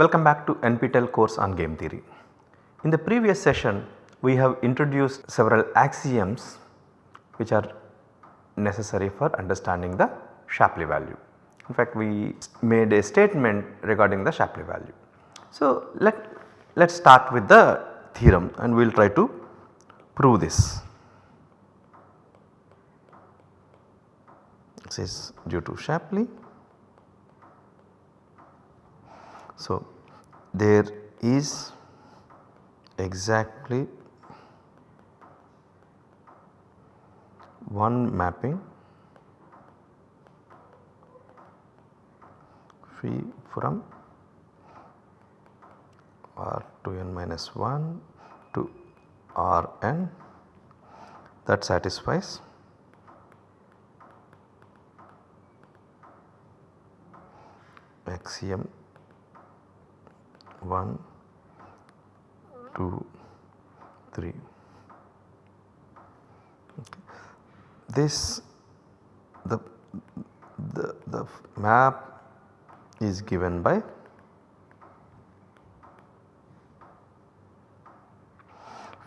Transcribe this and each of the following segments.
Welcome back to NPTEL course on game theory. In the previous session we have introduced several axioms which are necessary for understanding the Shapley value. In fact we made a statement regarding the Shapley value. So let us start with the theorem and we will try to prove this. This is due to Shapley. So there is exactly one mapping phi from r to n minus 1 to r n that satisfies axiom 1, 2, 3. Okay. This the, the, the map is given by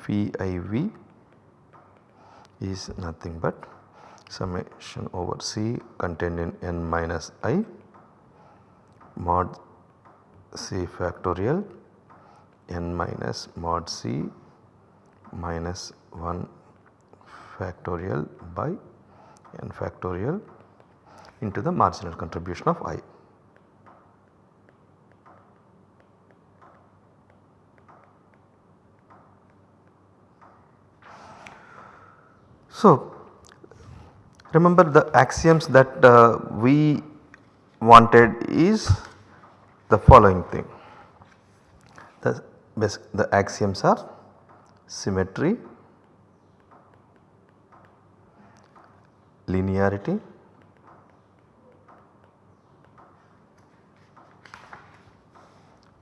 phi i v is nothing but summation over c contained in n minus i mod c factorial n minus mod c minus 1 factorial by n factorial into the marginal contribution of i. So, remember the axioms that uh, we wanted is the following thing. The, the axioms are symmetry, linearity,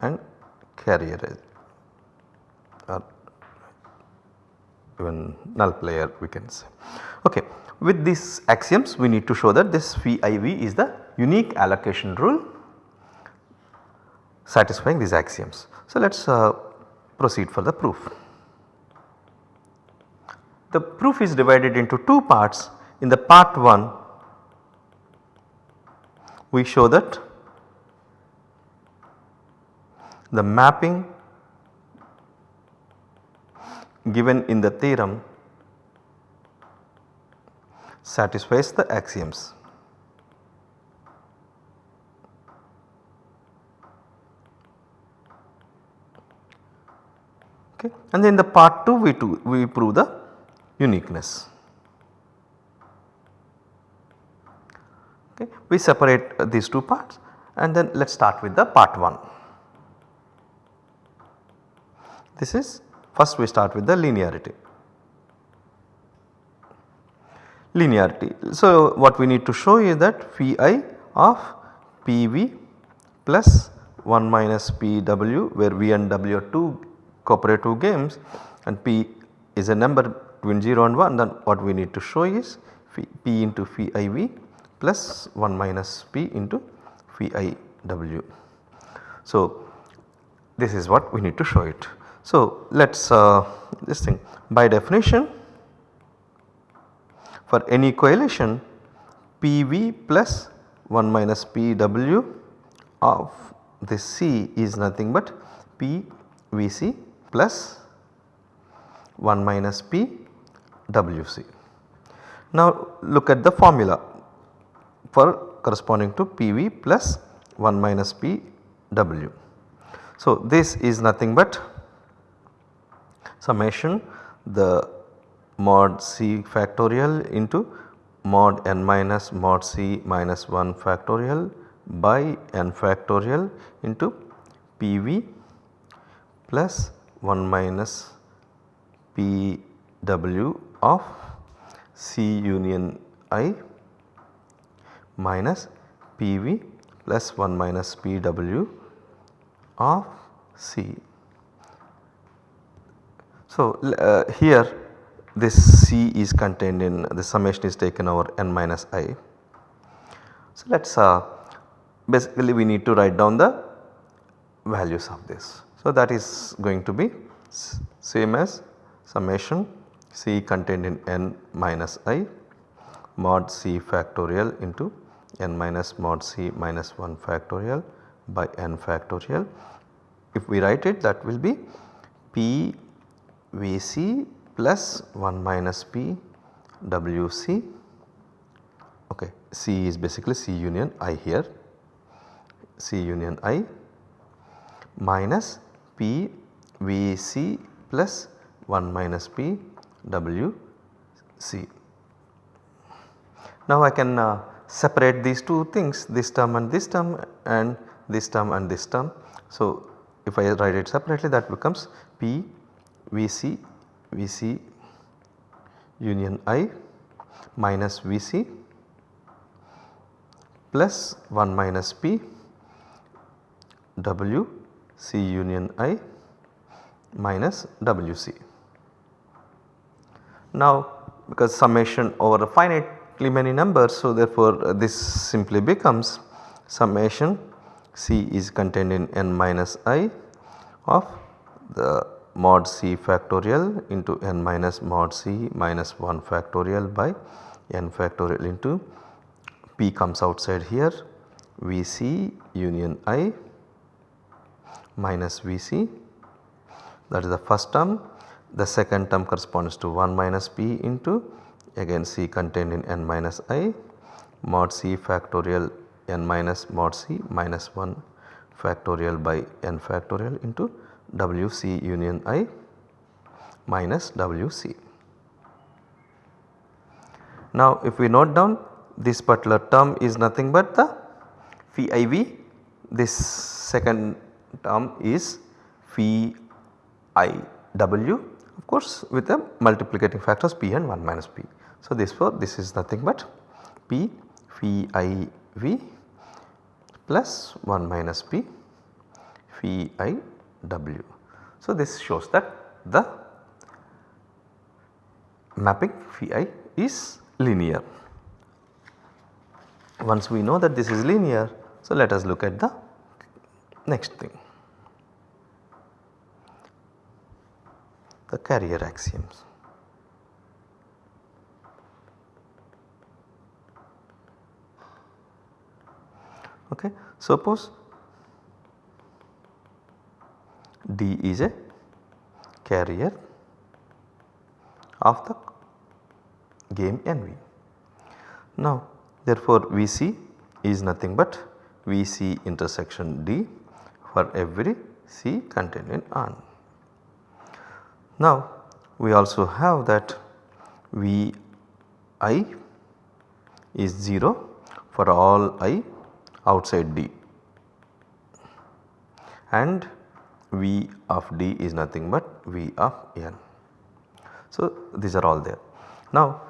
and carrier or even null player we can say. Okay. With these axioms we need to show that this phi iv is the unique allocation rule satisfying these axioms. So, let us uh, proceed for the proof. The proof is divided into two parts. In the part 1 we show that the mapping given in the theorem satisfies the axioms. Okay. And then the part 2 we, do, we prove the uniqueness. Okay. We separate uh, these two parts and then let us start with the part 1. This is first we start with the linearity. Linearity. So, what we need to show is that phi of PV plus 1 minus PW where V and W are 2 cooperative games and P is a number between 0 and 1 then what we need to show is P into phi iv plus 1 minus P into phi iw. So, this is what we need to show it. So, let us uh, this thing by definition for any correlation PV plus 1 minus PW of this C is nothing but PVC plus 1 minus P WC. Now look at the formula for corresponding to PV plus 1 minus P W. So this is nothing but summation the mod C factorial into mod n minus mod C minus 1 factorial by n factorial into PV plus 1 minus P W of C union I minus P V plus 1 minus P W of C. So, uh, here this C is contained in the summation is taken over n minus i. So, let us uh, basically we need to write down the values of this. So, that is going to be same as summation C contained in n minus i mod C factorial into n minus mod C minus 1 factorial by n factorial. If we write it that will be P VC 1 minus P WC okay C is basically C union I here C union I minus P V C plus 1 minus P W C. Now I can uh, separate these two things this term and this term and this term and this term. So if I write it separately that becomes P V C V C union I minus V C plus 1 minus P W C union I minus W C. Now because summation over a finitely many numbers so therefore uh, this simply becomes summation C is contained in n minus i of the mod C factorial into n minus mod C minus 1 factorial by n factorial into P comes outside here Vc union i minus Vc. That is the first term. The second term corresponds to 1 minus p into again c contained in n minus i mod c factorial n minus mod c minus 1 factorial by n factorial into wc union i minus wc. Now if we note down this particular term is nothing but the phi iv this second term is phi i w of course with the multiplicating factors p and 1 minus p. So therefore this is nothing but p phi i v plus 1 minus p phi i w. So this shows that the mapping phi i is linear. Once we know that this is linear so let us look at the next thing. The carrier axioms. Okay. Suppose D is a carrier of the game NV. Now therefore Vc is nothing but Vc intersection D for every C contained in on. Now we also have that V i is 0 for all i outside D and V of D is nothing but V of n. So these are all there. Now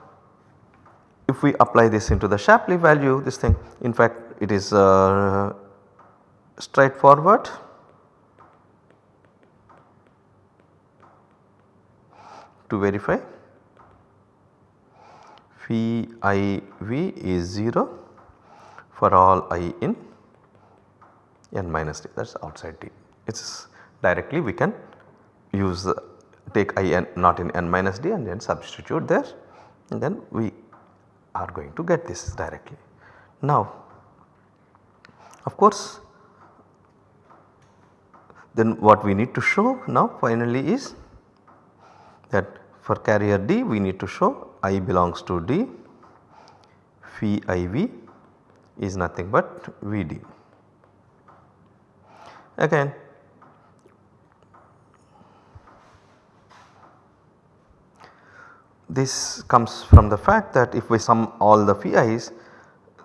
if we apply this into the Shapley value this thing in fact it is uh, straightforward to verify phi i v is 0 for all i in n minus d that is outside d. It is directly we can use the take i n not in n minus d and then substitute there and then we are going to get this directly. Now of course then what we need to show now finally is that for carrier D we need to show I belongs to D phi IV is nothing but Vd. Again this comes from the fact that if we sum all the phi i's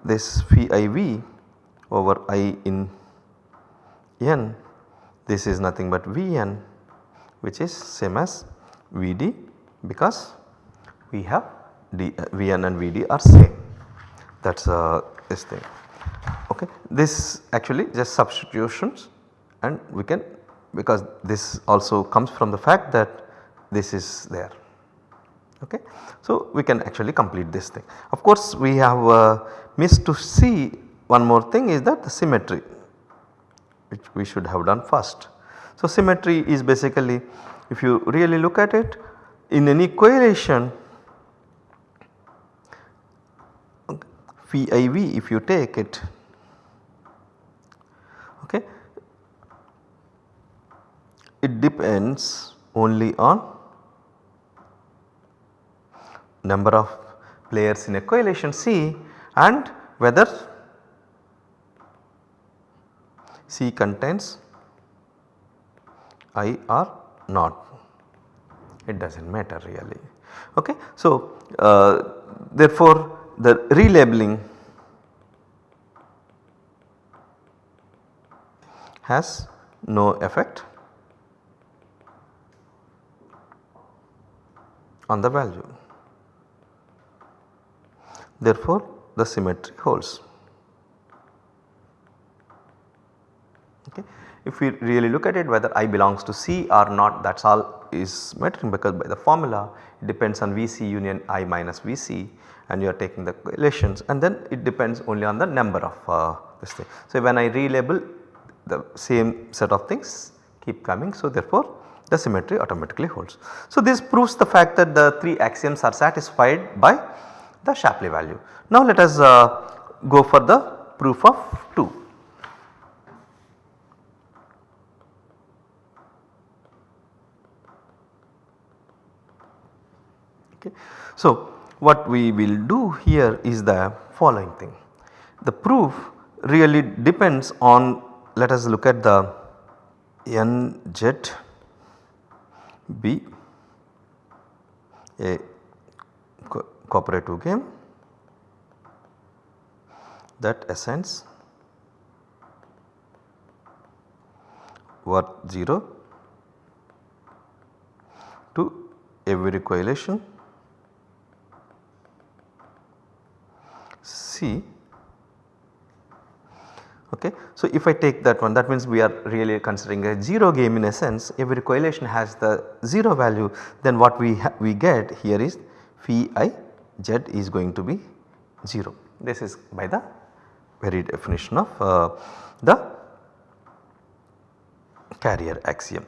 this phi IV over I in n this is nothing but Vn which is same as Vd because we have D, uh, Vn and Vd are same that is uh, this thing okay. This actually just substitutions and we can because this also comes from the fact that this is there okay. So we can actually complete this thing. Of course we have uh, missed to see one more thing is that the symmetry which we should have done first. So, symmetry is basically if you really look at it in any correlation phi iv if you take it okay it depends only on number of players in a correlation C and whether C contains I or not it does not matter really. Okay. So, uh, therefore, the relabeling has no effect on the value. Therefore, the symmetry holds. Okay. If we really look at it whether I belongs to C or not that is all is mattering because by the formula it depends on Vc union I minus Vc and you are taking the relations and then it depends only on the number of uh, this thing. So, when I relabel the same set of things keep coming so therefore the symmetry automatically holds. So, this proves the fact that the 3 axioms are satisfied by the Shapley value. Now, let us uh, go for the proof of 2. Okay. So, what we will do here is the following thing. The proof really depends on let us look at the n jet B a co cooperative game that assigns worth 0 to every correlation C Okay. So, if I take that one that means we are really considering a 0 game in a sense every correlation has the 0 value then what we we get here is phi i z is going to be 0. This is by the very definition of uh, the carrier axiom.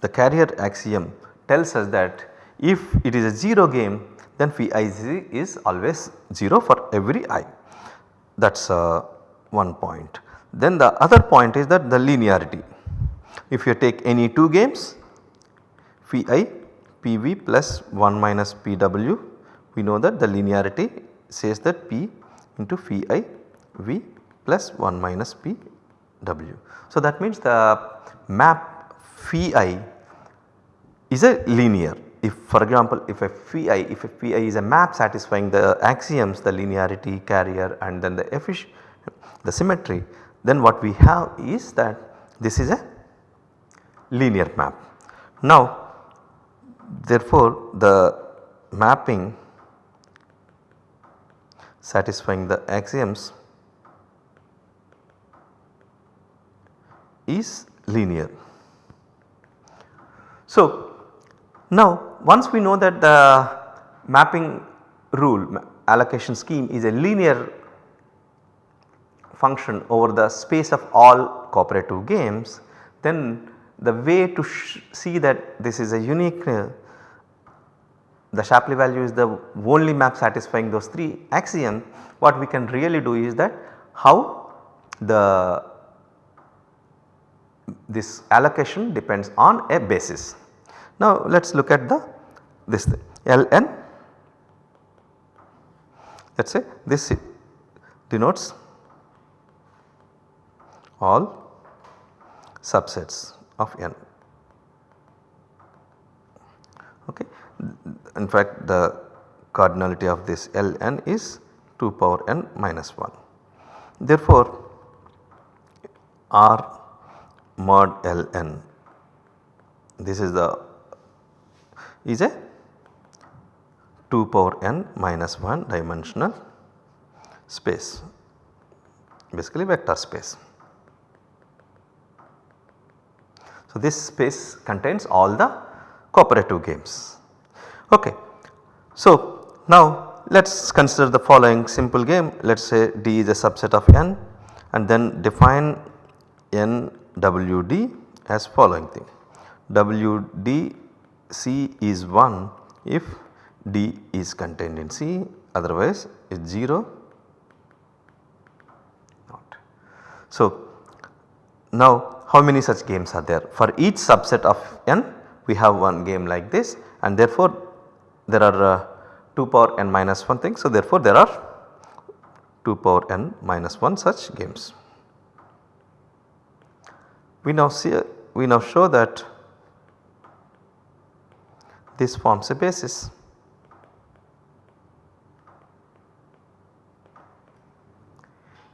The carrier axiom tells us that if it is a 0 game then phi i is always 0 for every i that is uh, one point. Then the other point is that the linearity. If you take any 2 games phi i pv plus 1 minus pw we know that the linearity says that p into phi i v plus 1 minus pw. So that means the map phi i is a linear if for example if a phi if a phi is a map satisfying the axioms the linearity carrier and then the efficient the symmetry then what we have is that this is a linear map. Now therefore the mapping satisfying the axioms is linear. So now once we know that the mapping rule allocation scheme is a linear function over the space of all cooperative games then the way to see that this is a unique uh, the Shapley value is the only map satisfying those 3 axioms what we can really do is that how the this allocation depends on a basis. Now let us look at the this thing Ln let us say this denotes all subsets of n. Okay. In fact the cardinality of this Ln is 2 power n minus 1. Therefore R mod Ln this is the is a 2 power n minus 1 dimensional space basically vector space. So, this space contains all the cooperative games. Okay. So, now let us consider the following simple game let us say D is a subset of n and then define NWD as following thing. WD C is 1 if D is contained in C otherwise it is 0 not. So, now how many such games are there? For each subset of n we have one game like this and therefore there are uh, 2 power n minus 1 things. So, therefore there are 2 power n minus 1 such games. We now see we now show that this forms a basis.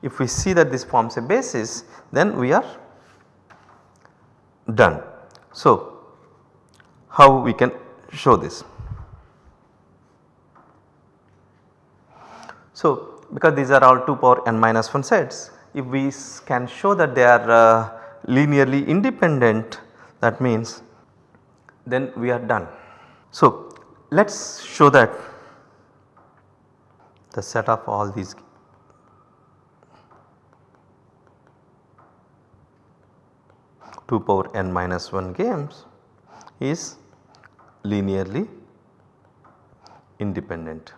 If we see that this forms a basis then we are done. So, how we can show this? So, because these are all 2 power n minus 1 sets if we can show that they are uh, linearly independent that means then we are done. So, let us show that the set of all these two power n minus 1 games is linearly independent.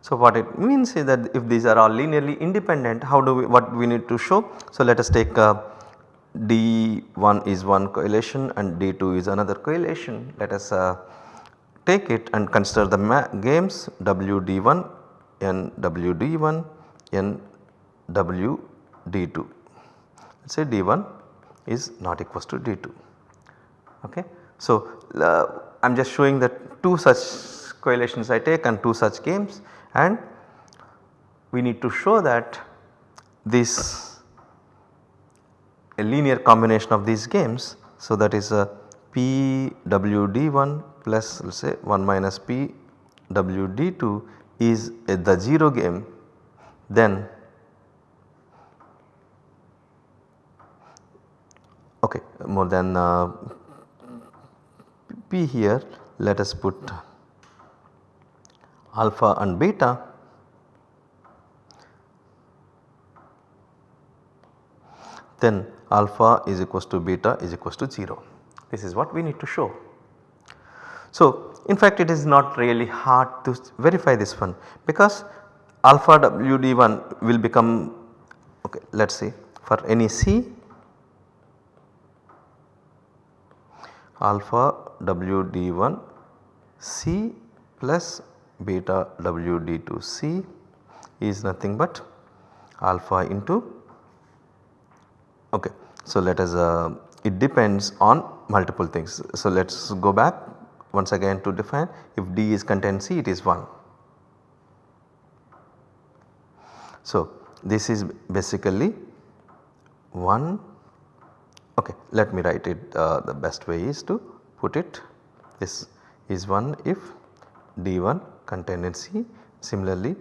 So, what it means is that if these are all linearly independent how do we what we need to show. So, let us take uh, D1 is one correlation and D2 is another correlation. Let us uh, take it and consider the games WD1 and WD1 and WD2. Let us say D1 is not equals to D2. Okay. So, uh, I am just showing that two such correlations I take and two such games and we need to show that this a linear combination of these games. So, that is a PWD1 plus let us say 1 minus PWD2 is a, the 0 game then okay more than uh, P here let us put alpha and beta then alpha is equals to beta is equals to 0. This is what we need to show. So, in fact it is not really hard to verify this one because alpha WD1 will become okay let us say for any C alpha WD1 C plus beta WD2C is nothing but alpha into okay. So let us uh, it depends on multiple things. So let us go back once again to define if D is contained C it is 1. So this is basically 1 okay let me write it uh, the best way is to put it this is 1 if D1 contained C. Similarly,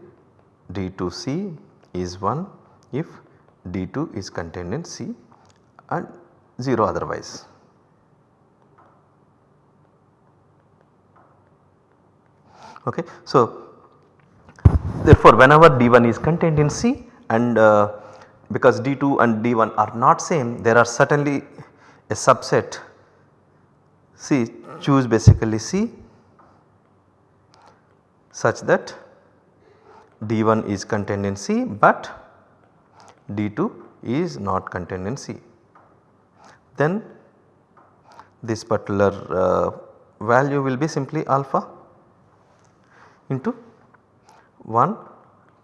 D2C is 1 if D2 is contained in C and 0 otherwise. Okay. So, therefore, whenever D1 is contained in C and uh, because D2 and D1 are not same there are certainly a subset C choose basically C such that D1 is contained in C but D2 is not contained in C. Then this particular uh, value will be simply alpha into 1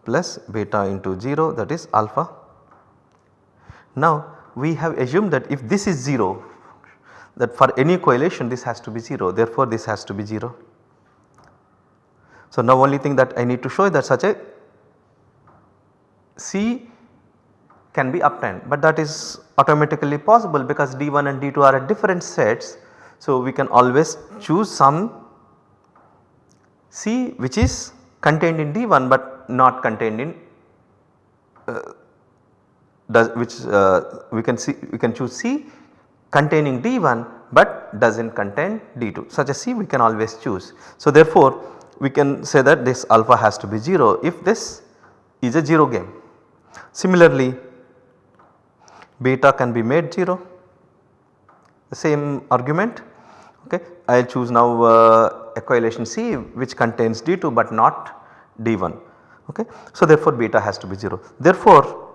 plus beta into 0 that is alpha. Now we have assumed that if this is 0 that for any correlation this has to be 0 therefore this has to be 0. So, now only thing that I need to show is that such a C can be obtained but that is automatically possible because D1 and D2 are at different sets. So, we can always choose some C which is contained in D1 but not contained in uh, does which uh, we can see we can choose C containing D1 but does not contain D2 such a C we can always choose. So, therefore, we can say that this alpha has to be 0 if this is a 0 game. Similarly beta can be made 0 the same argument okay. I will choose now uh, equation C which contains D2 but not D1 okay. So therefore beta has to be 0. Therefore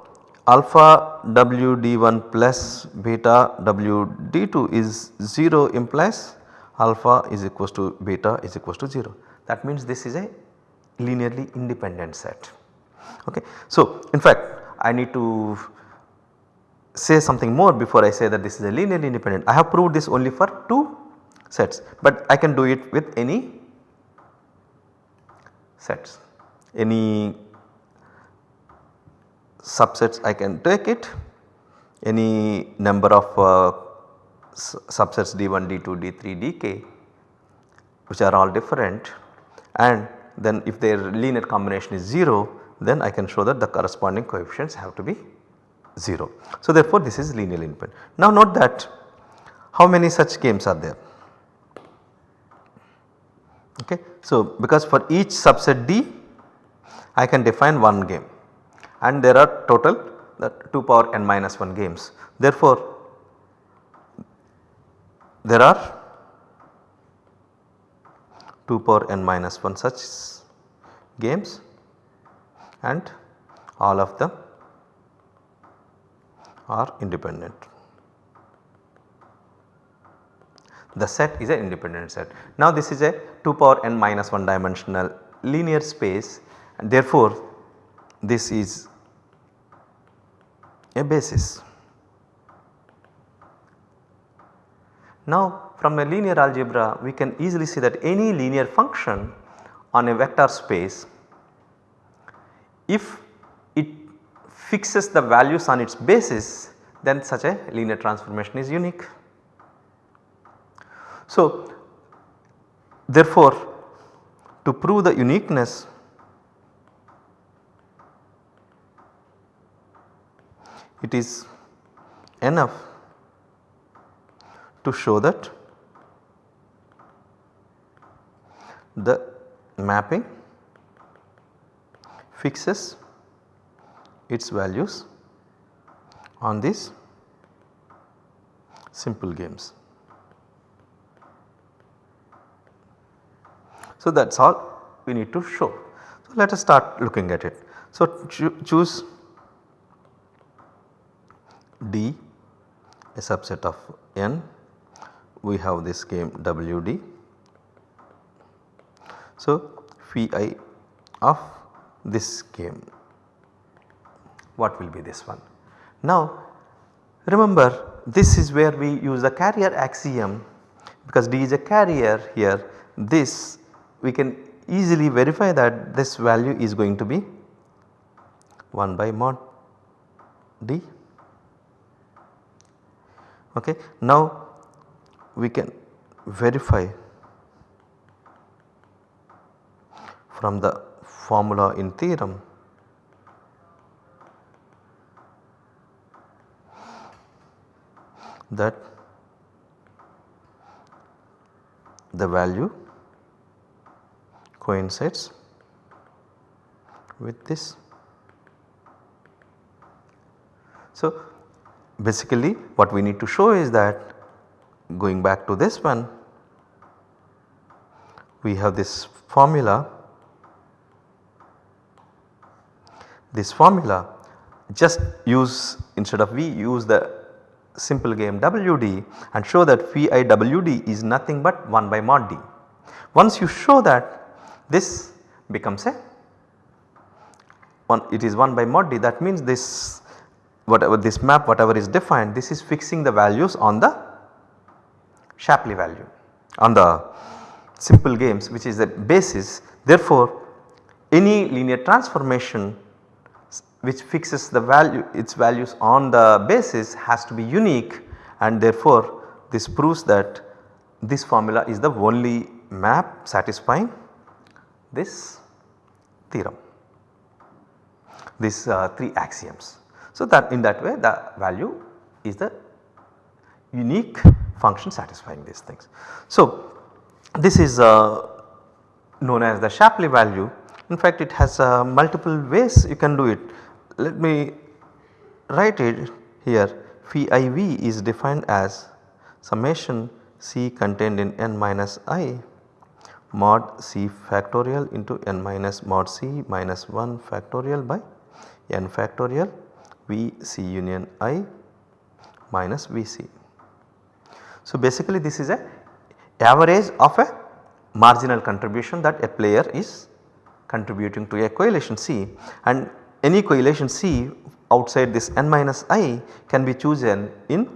alpha W D1 plus beta W D2 is 0 implies alpha is equals to beta is equals to 0. That means this is a linearly independent set. Okay. So in fact I need to say something more before I say that this is a linearly independent. I have proved this only for 2 sets but I can do it with any sets, any subsets I can take it, any number of uh, subsets d1, d2, d3, dk which are all different. And then if their linear combination is 0 then I can show that the corresponding coefficients have to be 0. So therefore this is linearly independent. Now note that how many such games are there? Okay. So because for each subset D I can define one game and there are total the 2 power n minus 1 games. Therefore there are 2 power n minus 1 such games and all of them are independent. The set is an independent set. Now this is a 2 power n minus 1 dimensional linear space and therefore this is a basis. Now from a linear algebra we can easily see that any linear function on a vector space if fixes the values on its basis then such a linear transformation is unique. So therefore to prove the uniqueness it is enough to show that the mapping fixes its values on these simple games. So that is all we need to show. So let us start looking at it. So cho choose D a subset of n we have this game WD. So phi of this game what will be this one. Now remember this is where we use the carrier axiom because D is a carrier here this we can easily verify that this value is going to be 1 by mod D. Okay. Now we can verify from the formula in theorem that the value coincides with this. So basically what we need to show is that going back to this one we have this formula this formula just use instead of V use the simple game WD and show that phi WD is nothing but 1 by mod D. Once you show that this becomes a one it is 1 by mod D that means this whatever this map whatever is defined this is fixing the values on the Shapley value on the simple games which is the basis therefore any linear transformation which fixes the value its values on the basis has to be unique and therefore this proves that this formula is the only map satisfying this theorem these uh, 3 axioms. So that in that way the value is the unique function satisfying these things. So this is uh, known as the Shapley value In fact it has uh, multiple ways you can do it. Let me write it here phi iv is defined as summation c contained in n minus i mod c factorial into n minus mod c minus 1 factorial by n factorial v c union i minus v c. So basically this is a average of a marginal contribution that a player is contributing to a correlation C and any correlation C outside this n minus i can be chosen in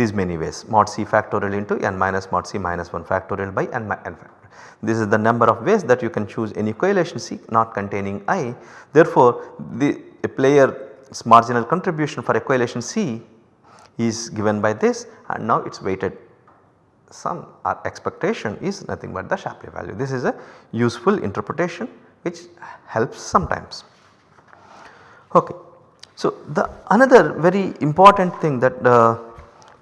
these many ways mod c factorial into n minus mod c minus 1 factorial by n, n factorial. This is the number of ways that you can choose any correlation C not containing i. Therefore, the player's marginal contribution for a correlation C is given by this and now it is weighted sum or expectation is nothing but the Shapley value. This is a useful interpretation which helps sometimes. Okay. So, the another very important thing that uh,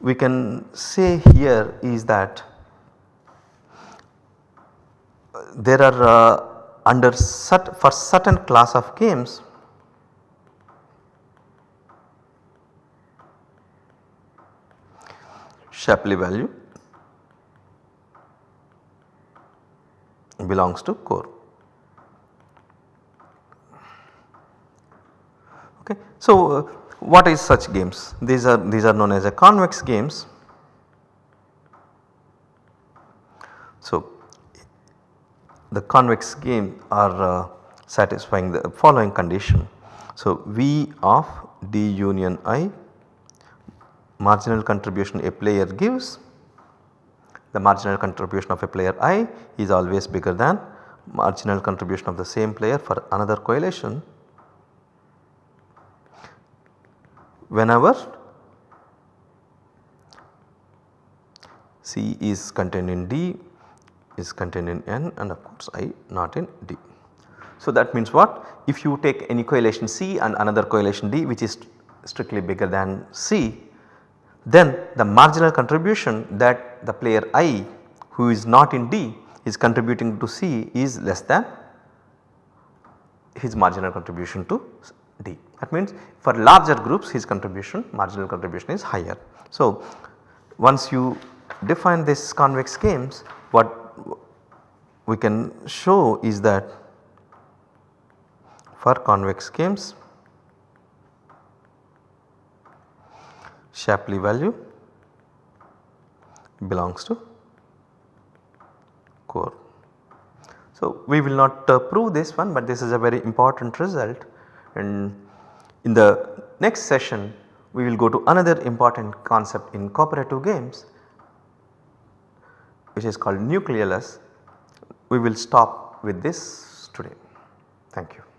we can say here is that there are uh, under cert for certain class of games Shapley value belongs to core. Okay. So, uh, what is such games? These are these are known as a convex games. So, the convex game are uh, satisfying the following condition. So, V of D union I marginal contribution a player gives the marginal contribution of a player i is always bigger than marginal contribution of the same player for another correlation whenever C is contained in D is contained in N and of course I not in D. So that means what if you take any correlation C and another correlation D which is strictly bigger than C then the marginal contribution that the player I who is not in D is contributing to C is less than his marginal contribution to D. That means for larger groups his contribution marginal contribution is higher. So once you define this convex games what we can show is that for convex games Shapley value belongs to core. So, we will not uh, prove this one but this is a very important result and in the next session we will go to another important concept in cooperative games which is called nucleolus. We will stop with this today. Thank you.